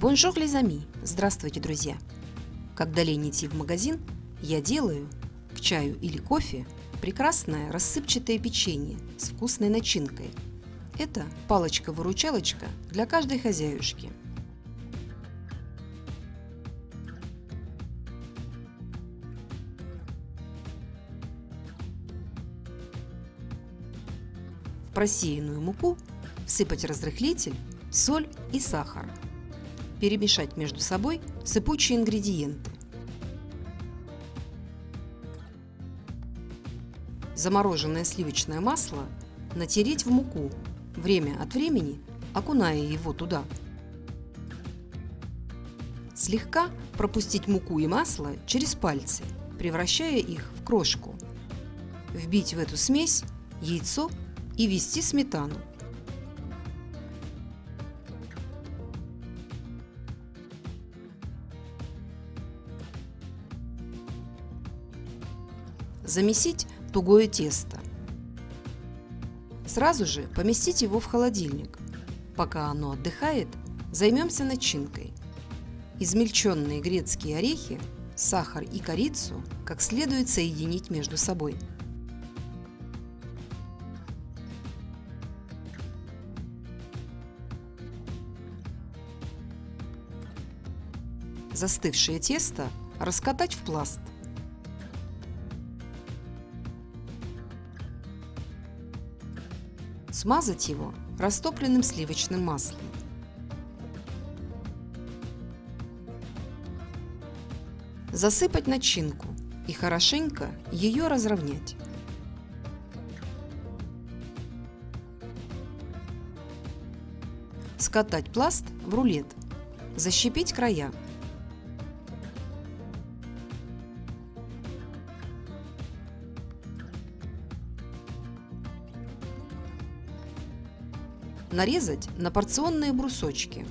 Bonjour les amis! Здравствуйте, друзья! Когда лень идти в магазин, я делаю к чаю или кофе прекрасное рассыпчатое печенье с вкусной начинкой. Это палочка-выручалочка для каждой хозяюшки. В просеянную муку всыпать разрыхлитель, соль и сахар – перемешать между собой сыпучие ингредиенты. Замороженное сливочное масло натереть в муку, время от времени окуная его туда. Слегка пропустить муку и масло через пальцы, превращая их в крошку. Вбить в эту смесь яйцо и ввести сметану. Замесить тугое тесто. Сразу же поместить его в холодильник. Пока оно отдыхает, займемся начинкой. Измельченные грецкие орехи, сахар и корицу как следует соединить между собой. Застывшее тесто раскатать в пласт – Смазать его растопленным сливочным маслом. Засыпать начинку и хорошенько ее разровнять. Скатать пласт в рулет. Защипить края. Нарезать на порционные брусочки.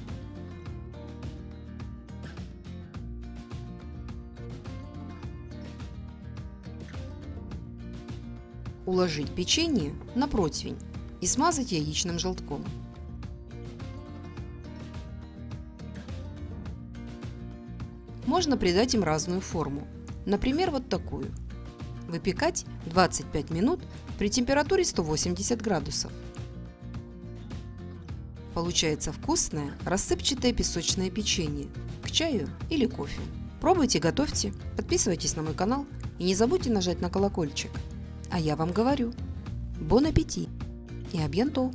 Уложить печенье на противень и смазать яичным желтком. Можно придать им разную форму, например, вот такую. Выпекать 25 минут при температуре 180 градусов. Получается вкусное рассыпчатое песочное печенье к чаю или кофе. Пробуйте, готовьте, подписывайтесь на мой канал и не забудьте нажать на колокольчик. А я вам говорю, бон аппетит и абьянто!